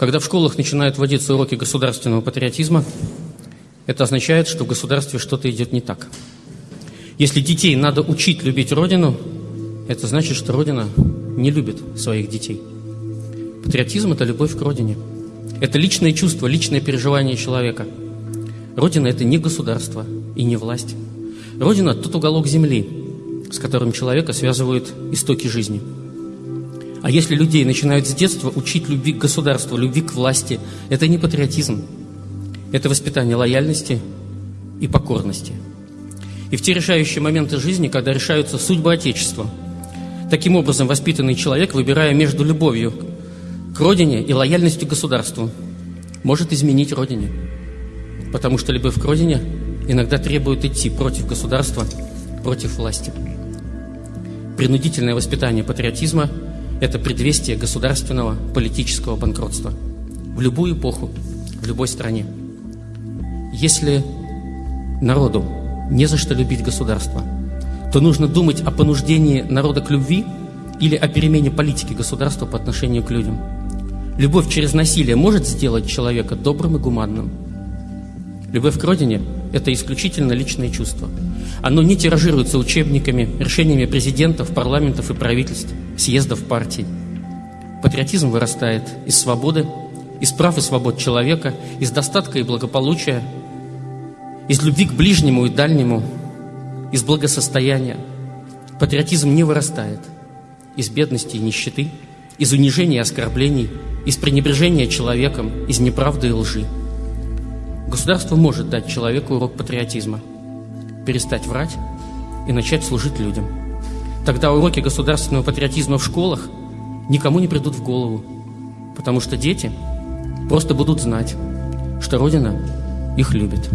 Когда в школах начинают вводиться уроки государственного патриотизма, это означает, что в государстве что-то идет не так. Если детей надо учить любить Родину, это значит, что Родина не любит своих детей. Патриотизм – это любовь к Родине. Это личное чувство, личное переживание человека. Родина – это не государство и не власть. Родина – тот уголок земли, с которым человека связывают истоки жизни. А если людей начинают с детства учить любви к государству, любви к власти, это не патриотизм, это воспитание лояльности и покорности. И в те решающие моменты жизни, когда решаются судьбы Отечества, таким образом воспитанный человек, выбирая между любовью к родине и лояльностью к государству, может изменить родине. Потому что любовь к родине иногда требует идти против государства, против власти. Принудительное воспитание патриотизма – это предвестие государственного политического банкротства в любую эпоху, в любой стране. Если народу не за что любить государство, то нужно думать о понуждении народа к любви или о перемене политики государства по отношению к людям. Любовь через насилие может сделать человека добрым и гуманным. Любовь к родине – это исключительно личное чувство. Оно не тиражируется учебниками, решениями президентов, парламентов и правительств, съездов партий. Патриотизм вырастает из свободы, из прав и свобод человека, из достатка и благополучия, из любви к ближнему и дальнему, из благосостояния. Патриотизм не вырастает из бедности и нищеты, из унижения и оскорблений, из пренебрежения человеком, из неправды и лжи. Государство может дать человеку урок патриотизма, перестать врать и начать служить людям. Тогда уроки государственного патриотизма в школах никому не придут в голову, потому что дети просто будут знать, что Родина их любит.